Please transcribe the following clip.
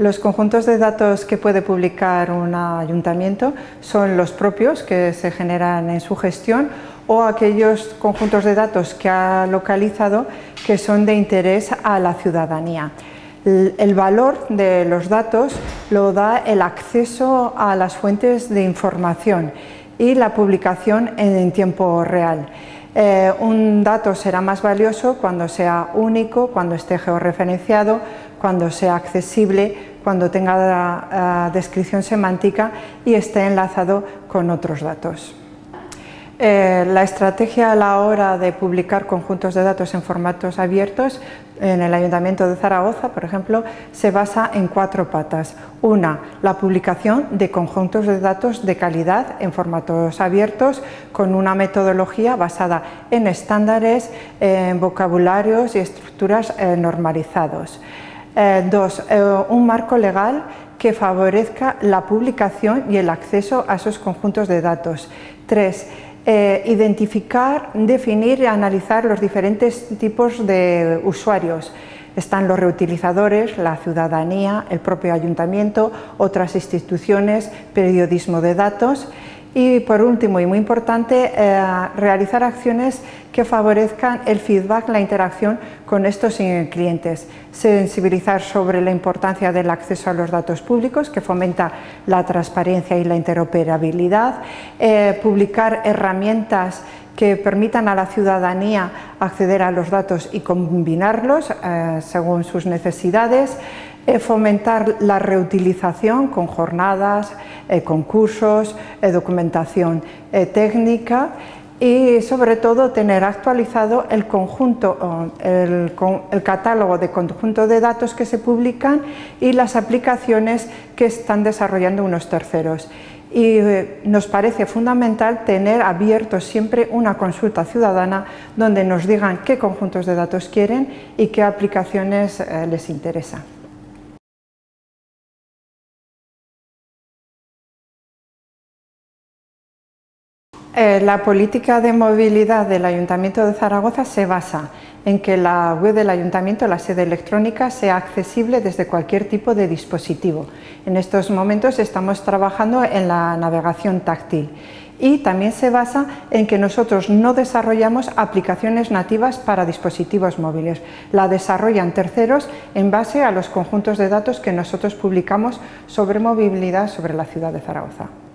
Los conjuntos de datos que puede publicar un ayuntamiento son los propios que se generan en su gestión o aquellos conjuntos de datos que ha localizado que son de interés a la ciudadanía. El valor de los datos lo da el acceso a las fuentes de información y la publicación en tiempo real. Eh, un dato será más valioso cuando sea único, cuando esté georreferenciado, cuando sea accesible, cuando tenga eh, descripción semántica y esté enlazado con otros datos. Eh, la estrategia a la hora de publicar conjuntos de datos en formatos abiertos en el Ayuntamiento de Zaragoza, por ejemplo, se basa en cuatro patas. Una, la publicación de conjuntos de datos de calidad en formatos abiertos con una metodología basada en estándares, en vocabularios y estructuras eh, normalizados. Eh, dos, un marco legal que favorezca la publicación y el acceso a esos conjuntos de datos. Tres, eh, identificar, definir y analizar los diferentes tipos de usuarios. Están los reutilizadores, la ciudadanía, el propio ayuntamiento, otras instituciones, periodismo de datos y por último y muy importante, eh, realizar acciones que favorezcan el feedback, la interacción con estos clientes. Sensibilizar sobre la importancia del acceso a los datos públicos, que fomenta la transparencia y la interoperabilidad. Eh, publicar herramientas que permitan a la ciudadanía acceder a los datos y combinarlos eh, según sus necesidades. Eh, fomentar la reutilización con jornadas, eh, concursos, eh, documentación técnica y sobre todo tener actualizado el conjunto, el, el, catálogo de conjunto de datos que se publican y las aplicaciones que están desarrollando unos terceros. Y nos parece fundamental tener abierto siempre una consulta ciudadana donde nos digan qué conjuntos de datos quieren y qué aplicaciones les interesan. Eh, la política de movilidad del Ayuntamiento de Zaragoza se basa en que la web del Ayuntamiento, la sede electrónica, sea accesible desde cualquier tipo de dispositivo. En estos momentos estamos trabajando en la navegación táctil y también se basa en que nosotros no desarrollamos aplicaciones nativas para dispositivos móviles, la desarrollan terceros en base a los conjuntos de datos que nosotros publicamos sobre movilidad sobre la ciudad de Zaragoza.